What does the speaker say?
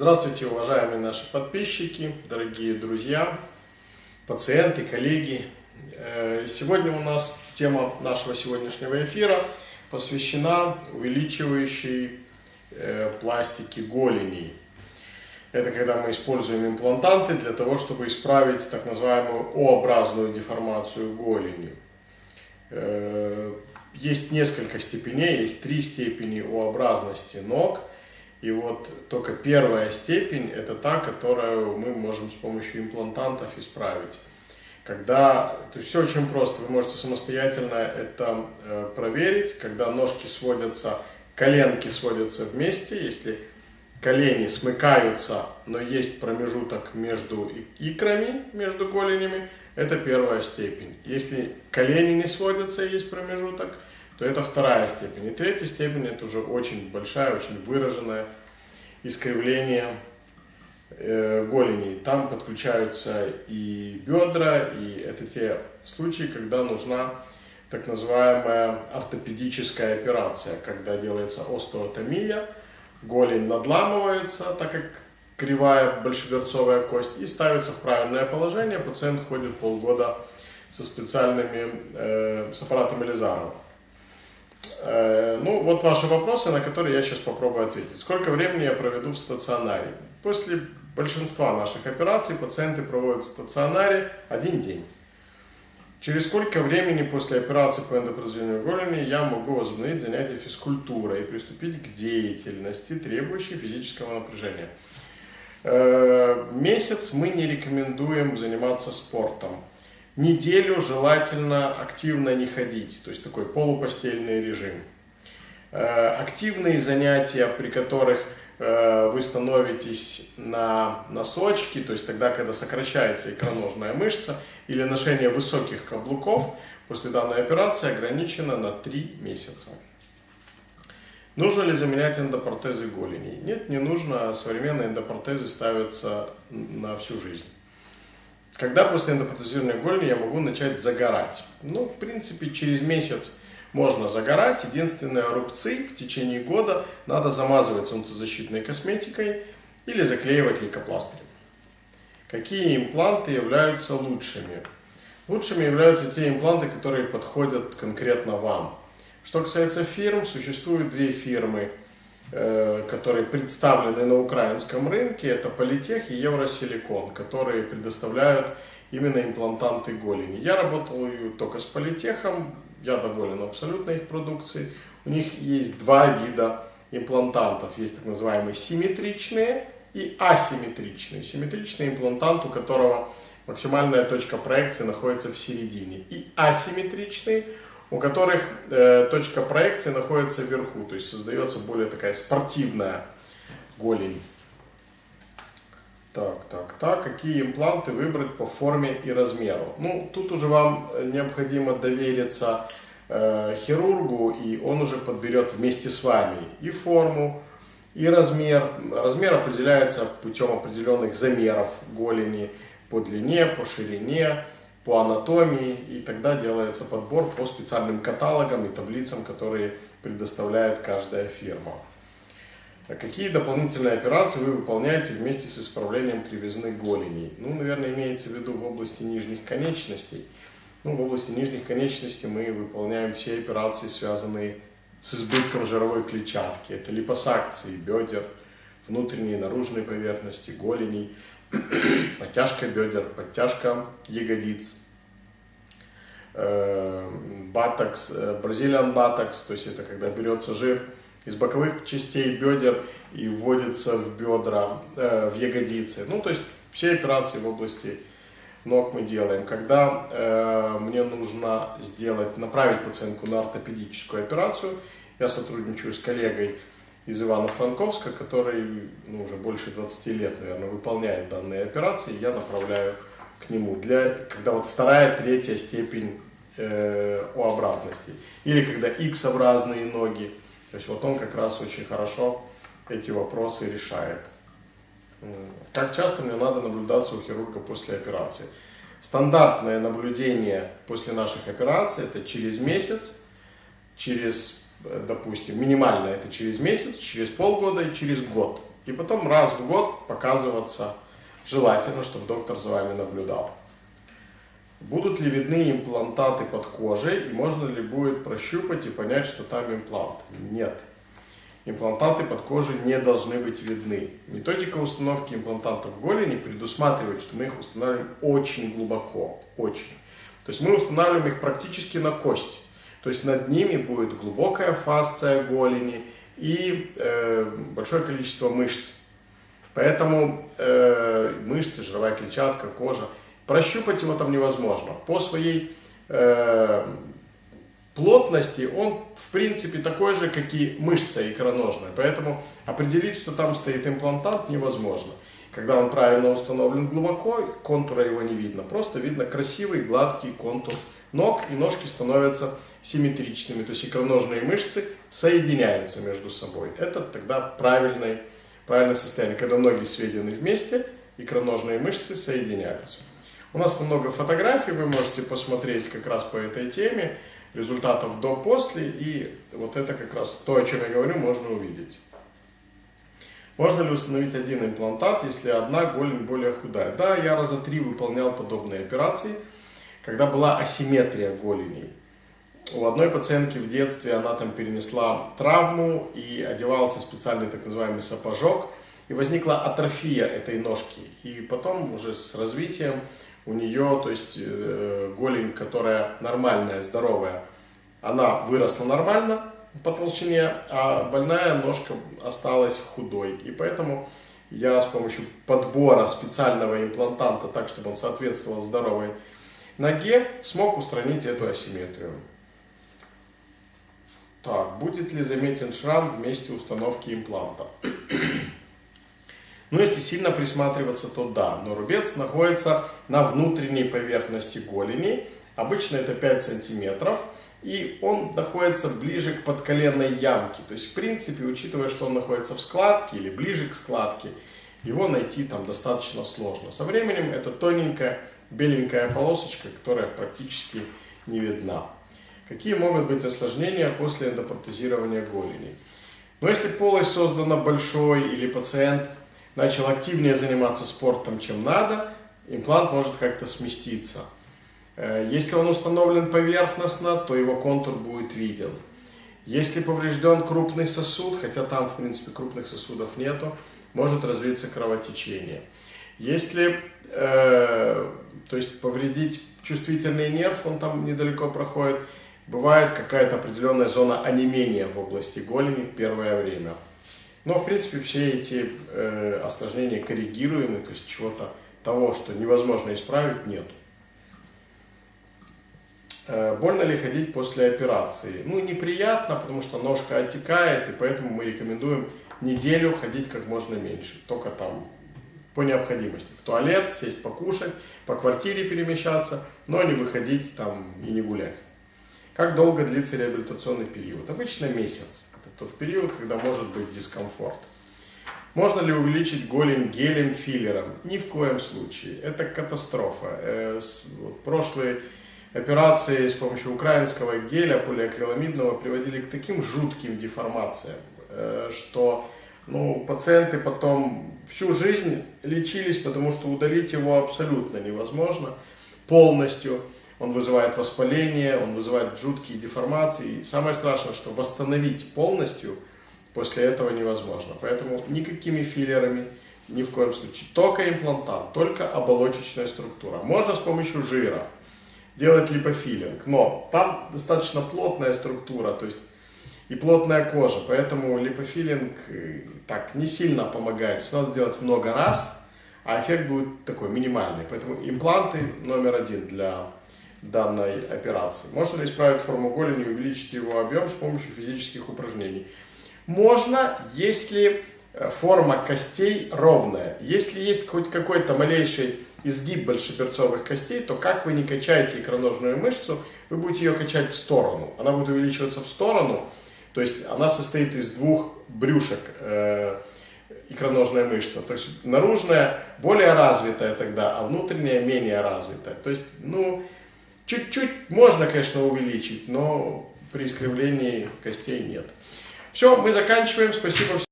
Здравствуйте, уважаемые наши подписчики, дорогие друзья, пациенты, коллеги. Э, сегодня у нас тема нашего сегодняшнего эфира посвящена увеличивающей э, пластике голени. Это когда мы используем имплантанты для того, чтобы исправить так называемую О-образную деформацию голени. Э, есть несколько степеней, есть три степени О-образности ног – и вот только первая степень – это та, которую мы можем с помощью имплантантов исправить. Когда, то все очень просто, вы можете самостоятельно это э, проверить, когда ножки сводятся, коленки сводятся вместе, если колени смыкаются, но есть промежуток между икрами, между голенями, это первая степень. Если колени не сводятся, есть промежуток – то это вторая степень. И третья степень это уже очень большая, очень выраженное искривление э, голени. Там подключаются и бедра, и это те случаи, когда нужна так называемая ортопедическая операция, когда делается остеотомия, голень надламывается, так как кривая большеберцовая кость, и ставится в правильное положение. Пациент ходит полгода со специальными, э, с аппаратом Элизарова. Э, ну, вот ваши вопросы, на которые я сейчас попробую ответить. Сколько времени я проведу в стационаре? После большинства наших операций пациенты проводят в стационаре один день. Через сколько времени после операции по эндопротезированию голени я могу возобновить занятия физкультурой и приступить к деятельности, требующей физического напряжения? Э, месяц мы не рекомендуем заниматься спортом неделю желательно активно не ходить, то есть такой полупостельный режим. Э, активные занятия, при которых э, вы становитесь на носочки, то есть тогда, когда сокращается икроножная мышца, или ношение высоких каблуков после данной операции ограничено на 3 месяца. Нужно ли заменять эндопротезы голени? Нет, не нужно. Современные эндопротезы ставятся на всю жизнь. Когда после эндопротезированной голени я могу начать загорать? Ну, в принципе, через месяц можно загорать. Единственное, рубцы в течение года надо замазывать солнцезащитной косметикой или заклеивать лейкопластырем. Какие импланты являются лучшими? Лучшими являются те импланты, которые подходят конкретно вам. Что касается фирм, существуют две фирмы – которые представлены на украинском рынке, это Политех и Евросиликон, которые предоставляют именно имплантанты голени. Я работал только с Политехом, я доволен абсолютно их продукцией. У них есть два вида имплантантов. Есть так называемые симметричные и асимметричные. Симметричный имплантант, у которого максимальная точка проекции находится в середине. И асимметричный – у которых э, точка проекции находится вверху, то есть создается более такая спортивная голень. Так, так, так, какие импланты выбрать по форме и размеру? Ну, тут уже вам необходимо довериться э, хирургу, и он уже подберет вместе с вами и форму, и размер. Размер определяется путем определенных замеров голени по длине, по ширине, по анатомии, и тогда делается подбор по специальным каталогам и таблицам, которые предоставляет каждая фирма. А какие дополнительные операции вы выполняете вместе с исправлением кривизны голеней? Ну, наверное, имеется в виду в области нижних конечностей. Ну, в области нижних конечностей мы выполняем все операции, связанные с избытком жировой клетчатки. Это липосакции бедер, внутренней и наружной поверхности, голеней, подтяжка бедер, подтяжка ягодиц, э, батокс, э, бразилиан батокс, то есть это когда берется жир из боковых частей бедер и вводится в бедра, э, в ягодицы. Ну, то есть все операции в области ног мы делаем. Когда мне нужно сделать, направить пациентку на ортопедическую операцию, я сотрудничаю с коллегой из Ивано-Франковска, который ну, уже больше 20 лет, наверное, выполняет данные операции, я направляю к нему, для, когда вот вторая, третья степень э, О-образности, или когда X-образные ноги, то есть вот он как раз очень хорошо эти вопросы решает. Как часто мне надо наблюдаться у хирурга после операции? Стандартное наблюдение после наших операций это через месяц, через допустим, минимально это через месяц, через полгода и через год. И потом раз в год показываться желательно, чтобы доктор за вами наблюдал. Будут ли видны имплантаты под кожей и можно ли будет прощупать и понять, что там имплант? Нет. Имплантаты под кожей не должны быть видны. Методика установки имплантатов в голени предусматривает, что мы их устанавливаем очень глубоко. Очень. То есть мы устанавливаем их практически на кость. То есть над ними будет глубокая фасция голени и э, большое количество мышц. Поэтому э, мышцы, жировая клетчатка, кожа, прощупать его там невозможно. По своей э, плотности он в принципе такой же, как и мышца икроножная. Поэтому определить, что там стоит имплантант, невозможно. Когда он правильно установлен глубоко, контура его не видно. Просто видно красивый гладкий контур ног, и ножки становятся симметричными. То есть икроножные мышцы соединяются между собой. Это тогда правильный, правильное состояние. Когда ноги сведены вместе, икроножные мышцы соединяются. У нас много фотографий, вы можете посмотреть как раз по этой теме, результатов до-после, и вот это как раз то, о чем я говорю, можно увидеть. Можно ли установить один имплантат, если одна голень более худая? Да, я раза три выполнял подобные операции, когда была асимметрия голеней. У одной пациентки в детстве она там перенесла травму и одевался специальный так называемый сапожок, и возникла атрофия этой ножки. И потом уже с развитием у нее, то есть э, голень, которая нормальная, здоровая, она выросла нормально, по толщине, а больная ножка осталась худой. И поэтому я с помощью подбора специального имплантанта, так чтобы он соответствовал здоровой ноге, смог устранить эту асимметрию. Так, будет ли заметен шрам в месте установки импланта? Ну, если сильно присматриваться, то да. Но рубец находится на внутренней поверхности голени. Обычно это 5 сантиметров и он находится ближе к подколенной ямке. То есть, в принципе, учитывая, что он находится в складке или ближе к складке, его найти там достаточно сложно. Со временем это тоненькая беленькая полосочка, которая практически не видна. Какие могут быть осложнения после эндопротезирования голени? Но если полость создана большой или пациент начал активнее заниматься спортом, чем надо, имплант может как-то сместиться. Э, если он установлен поверхностно, то его контур будет виден. Если поврежден крупный сосуд, хотя там в принципе крупных сосудов нету, может развиться кровотечение. Если э, то есть повредить чувствительный нерв, он там недалеко проходит, бывает какая-то определенная зона онемения в области голени в первое время. Но в принципе все эти э, осложнения коррегируемы, то есть чего-то того, что невозможно исправить, нет. Э, больно ли ходить после операции? Ну, неприятно, потому что ножка отекает, и поэтому мы рекомендуем неделю ходить как можно меньше. Только там по необходимости. В туалет, сесть покушать, по квартире перемещаться, но не выходить там и не гулять. Как долго длится реабилитационный период? Обычно месяц. Это тот период, когда может быть дискомфорт. Можно ли увеличить голень гелем-филлером? Ни в коем случае. Это катастрофа. Э, прошлый операции с помощью украинского геля полиакриламидного приводили к таким жутким деформациям, э, что ну, пациенты потом всю жизнь лечились, потому что удалить его абсолютно невозможно полностью. Он вызывает воспаление, он вызывает жуткие деформации. И самое страшное, что восстановить полностью после этого невозможно. Поэтому никакими филлерами, ни в коем случае. Только имплантант, только оболочечная структура. Можно с помощью жира делать липофилинг. Но там достаточно плотная структура, то есть и плотная кожа, поэтому липофилинг э, так не сильно помогает. То есть надо делать много раз, а эффект будет такой минимальный. Поэтому импланты номер один для данной операции. Можно ли исправить форму голени и увеличить его объем с помощью физических упражнений? Можно, если э, форма костей ровная. Если есть хоть какой-то малейший изгиб большеперцовых костей, то как вы не качаете икроножную мышцу, вы будете ее качать в сторону. Она будет увеличиваться в сторону, то есть она состоит из двух брюшек, э, икроножная мышца. То есть наружная более развитая тогда, а внутренняя менее развитая. То есть, ну, чуть-чуть можно, конечно, увеличить, но при искривлении костей нет. Все, мы заканчиваем. Спасибо всем.